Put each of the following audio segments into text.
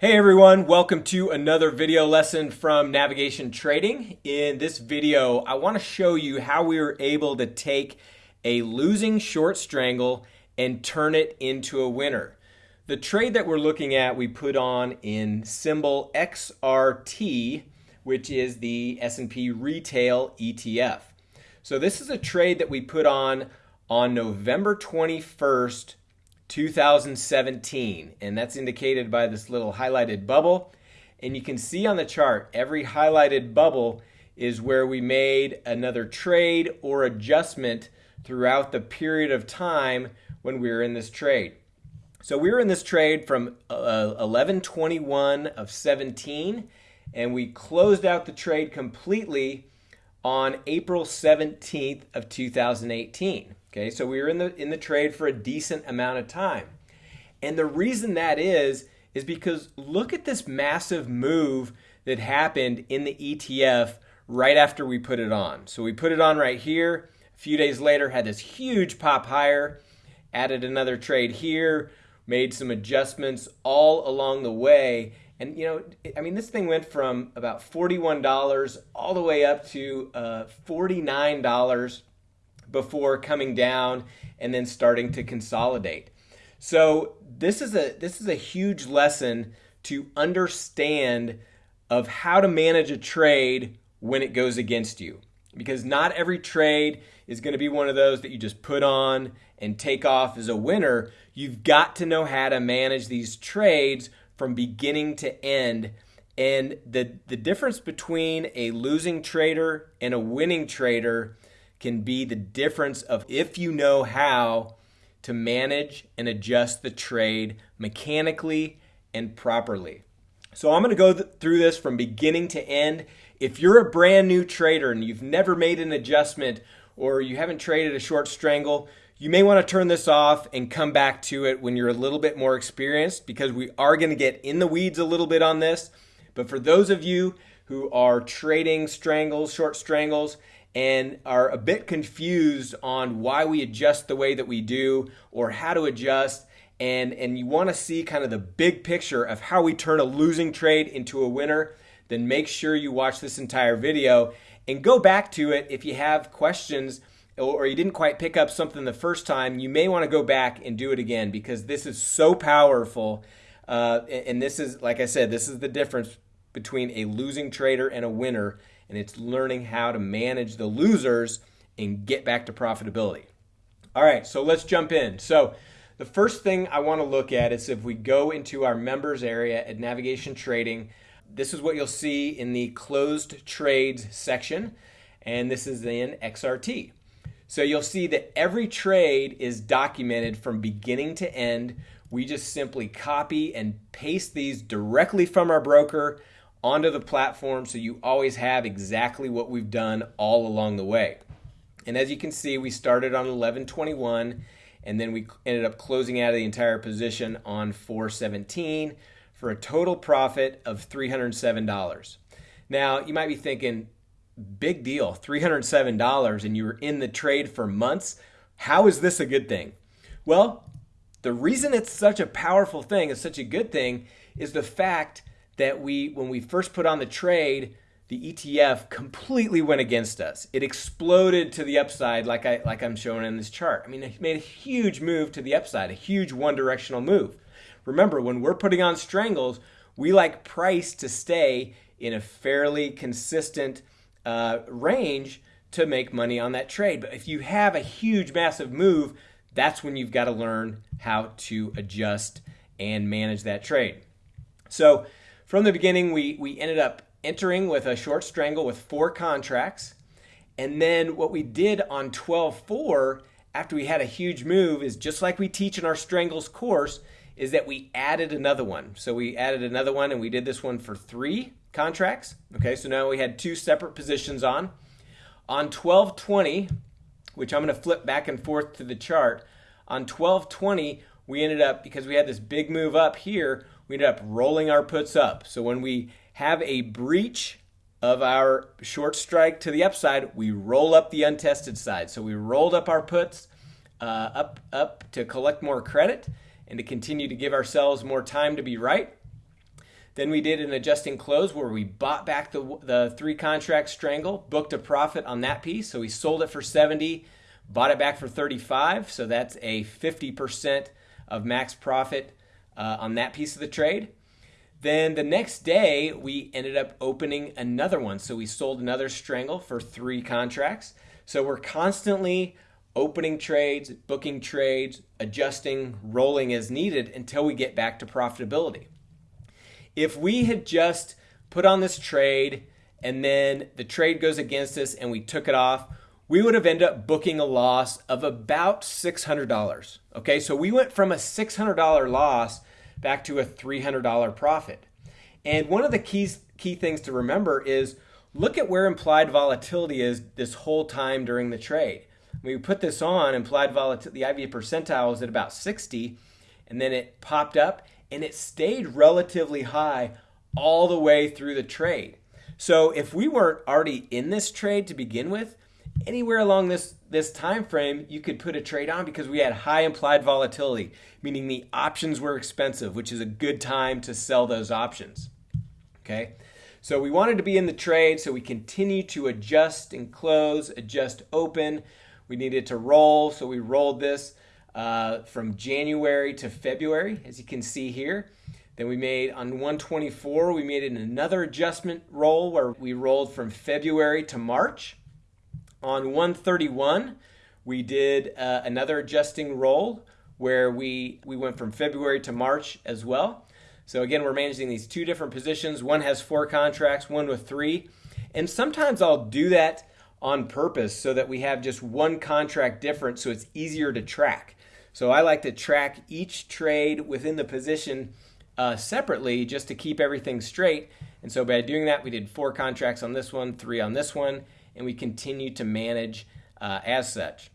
Hey everyone, welcome to another video lesson from Navigation Trading. In this video, I want to show you how we were able to take a losing short strangle and turn it into a winner. The trade that we're looking at, we put on in symbol XRT, which is the S&P Retail ETF. So this is a trade that we put on on November 21st, 2017, and that's indicated by this little highlighted bubble. And you can see on the chart, every highlighted bubble is where we made another trade or adjustment throughout the period of time when we were in this trade. So we were in this trade from uh, 1121 of 17, and we closed out the trade completely on April 17th of 2018. Okay, so we were in the in the trade for a decent amount of time. And the reason that is is because look at this massive move that happened in the ETF right after we put it on. So we put it on right here. A few days later had this huge pop higher, added another trade here, made some adjustments all along the way. And you know, I mean, this thing went from about $41 all the way up to uh, $49 before coming down and then starting to consolidate. So this is a this is a huge lesson to understand of how to manage a trade when it goes against you. Because not every trade is going to be one of those that you just put on and take off as a winner. You've got to know how to manage these trades from beginning to end. And the, the difference between a losing trader and a winning trader can be the difference of if you know how to manage and adjust the trade mechanically and properly. So I'm going to go th through this from beginning to end. If you're a brand new trader and you've never made an adjustment or you haven't traded a short strangle, you may want to turn this off and come back to it when you're a little bit more experienced because we are going to get in the weeds a little bit on this. But for those of you who are trading strangles, short strangles, and are a bit confused on why we adjust the way that we do or how to adjust. And and you want to see kind of the big picture of how we turn a losing trade into a winner then make sure you watch this entire video and go back to it if you have questions or you didn't quite pick up something the first time you may want to go back and do it again because this is so powerful uh, and this is like i said this is the difference between a losing trader and a winner and it's learning how to manage the losers and get back to profitability. All right, so let's jump in. So the first thing I want to look at is if we go into our members area at Navigation Trading, this is what you'll see in the closed trades section, and this is in XRT. So you'll see that every trade is documented from beginning to end. We just simply copy and paste these directly from our broker onto the platform so you always have exactly what we've done all along the way. And as you can see, we started on 1121 and then we ended up closing out of the entire position on 417 for a total profit of $307. Now, you might be thinking, big deal, $307 and you were in the trade for months. How is this a good thing? Well, the reason it's such a powerful thing, it's such a good thing, is the fact that we, when we first put on the trade, the ETF completely went against us. It exploded to the upside, like I like I'm showing in this chart. I mean, it made a huge move to the upside, a huge one-directional move. Remember, when we're putting on strangles, we like price to stay in a fairly consistent uh, range to make money on that trade. But if you have a huge, massive move, that's when you've got to learn how to adjust and manage that trade. So from the beginning, we, we ended up entering with a short strangle with four contracts. And then what we did on 12-4, after we had a huge move, is just like we teach in our strangles course, is that we added another one. So we added another one and we did this one for three contracts. Okay, so now we had two separate positions on. On 1220, which I'm going to flip back and forth to the chart, on 1220, we ended up, because we had this big move up here, we ended up rolling our puts up. So when we have a breach of our short strike to the upside, we roll up the untested side. So we rolled up our puts uh, up, up to collect more credit and to continue to give ourselves more time to be right. Then we did an adjusting close where we bought back the, the three contract strangle, booked a profit on that piece. So we sold it for 70, bought it back for 35. So that's a 50% of max profit uh, on that piece of the trade. Then the next day, we ended up opening another one. So we sold another strangle for three contracts. So we're constantly opening trades, booking trades, adjusting, rolling as needed until we get back to profitability. If we had just put on this trade and then the trade goes against us and we took it off, we would have ended up booking a loss of about $600. Okay, so we went from a $600 loss back to a $300 profit. And one of the keys, key things to remember is look at where implied volatility is this whole time during the trade. When we put this on, implied volatility, the IV percentile was at about 60, and then it popped up and it stayed relatively high all the way through the trade. So if we weren't already in this trade to begin with, anywhere along this this time frame you could put a trade on because we had high implied volatility, meaning the options were expensive, which is a good time to sell those options. Okay? So we wanted to be in the trade, so we continue to adjust and close, adjust open. We needed to roll, so we rolled this uh, from January to February, as you can see here. Then we made on 124, we made another adjustment roll where we rolled from February to March. On 131, we did uh, another adjusting roll where we, we went from February to March as well. So again, we're managing these two different positions. One has four contracts, one with three. And sometimes I'll do that on purpose so that we have just one contract difference so it's easier to track. So I like to track each trade within the position uh, separately just to keep everything straight. And so by doing that, we did four contracts on this one, three on this one, and we continue to manage uh, as such.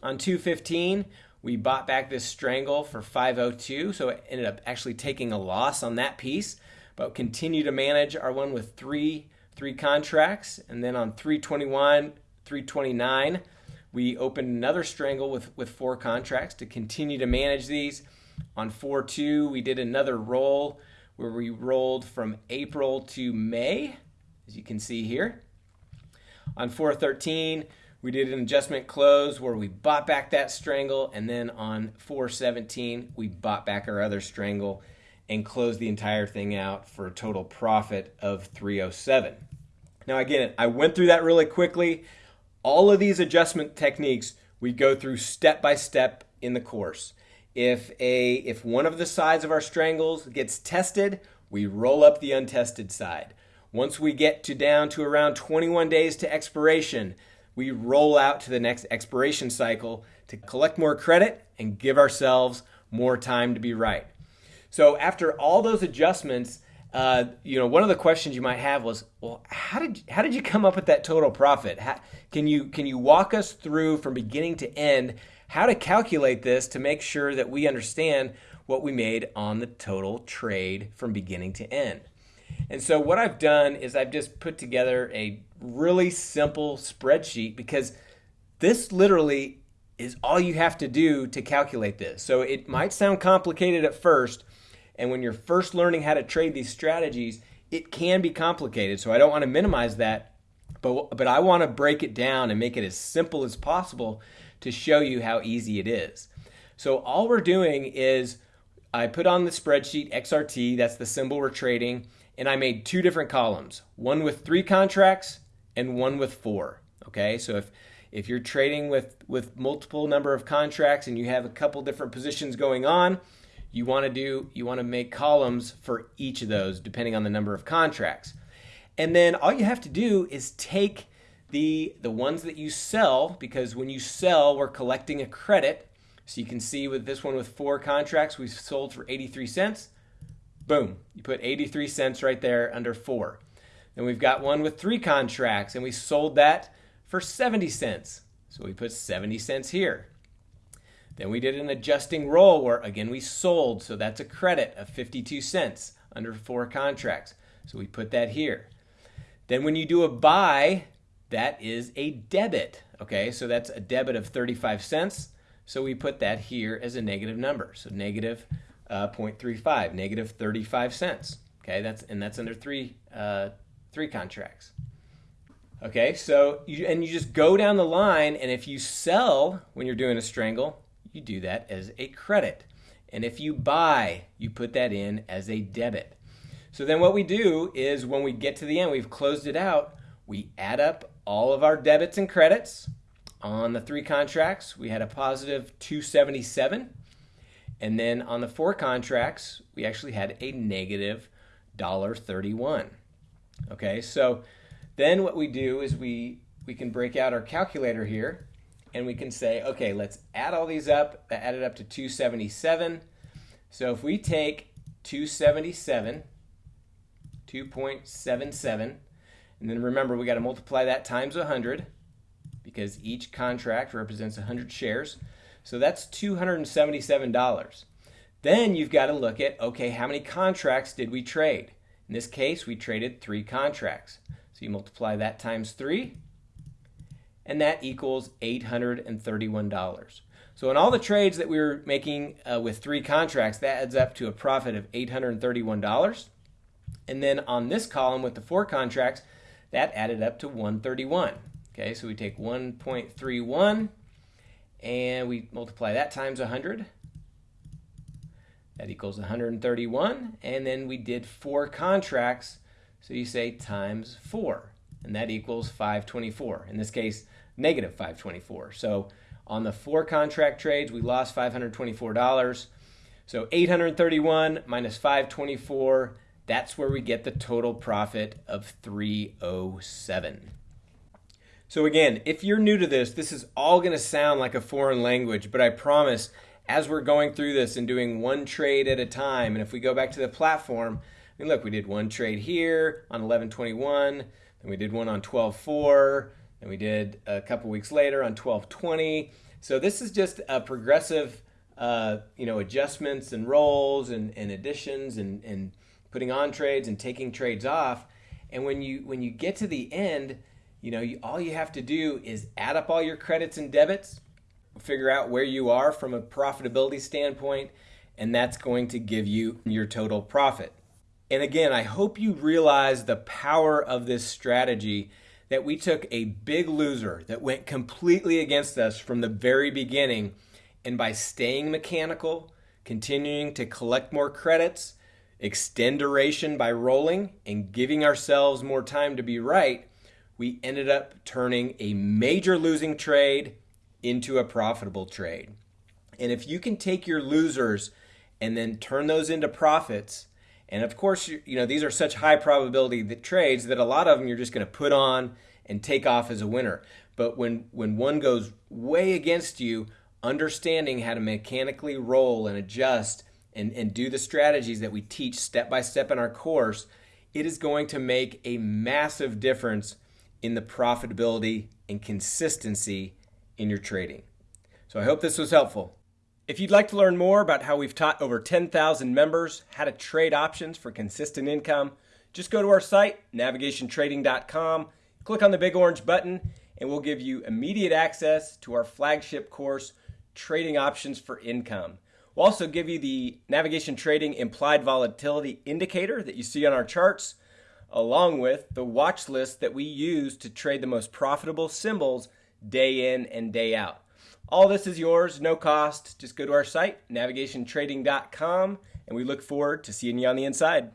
On 215, we bought back this strangle for 502, so it ended up actually taking a loss on that piece, but continue to manage our one with three three contracts, and then on 321, 329, we opened another strangle with, with four contracts to continue to manage these. On 4 2, we did another roll where we rolled from April to May, as you can see here. On 413, we did an adjustment close where we bought back that strangle, and then on 417, we bought back our other strangle and closed the entire thing out for a total profit of 307. Now, again, I went through that really quickly. All of these adjustment techniques we go through step by step in the course. If a if one of the sides of our strangles gets tested, we roll up the untested side. Once we get to down to around 21 days to expiration, we roll out to the next expiration cycle to collect more credit and give ourselves more time to be right. So after all those adjustments, uh, you know, one of the questions you might have was, well, how did how did you come up with that total profit? How, can you can you walk us through from beginning to end how to calculate this to make sure that we understand what we made on the total trade from beginning to end? And so what I've done is I've just put together a really simple spreadsheet because this literally is all you have to do to calculate this. So it might sound complicated at first, and when you're first learning how to trade these strategies, it can be complicated. So I don't want to minimize that, but but I want to break it down and make it as simple as possible to show you how easy it is. So all we're doing is I put on the spreadsheet XRT, that's the symbol we're trading, and I made two different columns, one with 3 contracts and one with 4. Okay? So if if you're trading with with multiple number of contracts and you have a couple different positions going on, you want to do you want to make columns for each of those depending on the number of contracts and then all you have to do is take the the ones that you sell because when you sell we're collecting a credit so you can see with this one with four contracts we sold for 83 cents boom you put 83 cents right there under four then we've got one with three contracts and we sold that for 70 cents so we put 70 cents here then we did an adjusting roll where again we sold, so that's a credit of 52 cents under four contracts. So we put that here. Then when you do a buy, that is a debit. Okay, so that's a debit of 35 cents. So we put that here as a negative number. So negative, uh, 0.35, negative 35 cents. Okay, that's and that's under three uh, three contracts. Okay, so you, and you just go down the line, and if you sell when you're doing a strangle, you do that as a credit. And if you buy, you put that in as a debit. So then what we do is when we get to the end, we've closed it out, we add up all of our debits and credits. On the three contracts, we had a positive 277. And then on the four contracts, we actually had a negative $1.31. Okay, so then what we do is we, we can break out our calculator here and we can say, okay, let's add all these up. That added up to 277. So if we take 277, 2.77, and then remember we got to multiply that times 100 because each contract represents 100 shares. So that's $277. Then you've got to look at, okay, how many contracts did we trade? In this case, we traded three contracts. So you multiply that times three, and that equals $831. So in all the trades that we were making uh, with three contracts, that adds up to a profit of $831. And then on this column with the four contracts, that added up to 131. Okay, so we take 1.31 and we multiply that times 100. That equals 131. And then we did four contracts, so you say times 4, and that equals 524. In this case, negative 524. So on the four contract trades, we lost $524. So 831 minus 524, that's where we get the total profit of 307. So again, if you're new to this, this is all going to sound like a foreign language, but I promise as we're going through this and doing one trade at a time, and if we go back to the platform, I mean, look, we did one trade here on 1121, then we did one on 12.4, and we did a couple weeks later on 12.20. So this is just a progressive, uh, you know, adjustments and rolls and, and additions and, and putting on trades and taking trades off. And when you when you get to the end, you know, you, all you have to do is add up all your credits and debits, figure out where you are from a profitability standpoint, and that's going to give you your total profit. And again, I hope you realize the power of this strategy that we took a big loser that went completely against us from the very beginning. And by staying mechanical, continuing to collect more credits, extend duration by rolling, and giving ourselves more time to be right, we ended up turning a major losing trade into a profitable trade. And if you can take your losers and then turn those into profits, and of course, you know, these are such high probability that trades that a lot of them you're just going to put on and take off as a winner. But when when one goes way against you, understanding how to mechanically roll and adjust and, and do the strategies that we teach step by step in our course, it is going to make a massive difference in the profitability and consistency in your trading. So I hope this was helpful. If you'd like to learn more about how we've taught over 10,000 members how to trade options for consistent income, just go to our site, navigationtrading.com, click on the big orange button, and we'll give you immediate access to our flagship course, Trading Options for Income. We'll also give you the navigation trading implied volatility indicator that you see on our charts along with the watch list that we use to trade the most profitable symbols day in and day out. All this is yours, no cost. Just go to our site, navigationtrading.com, and we look forward to seeing you on the inside.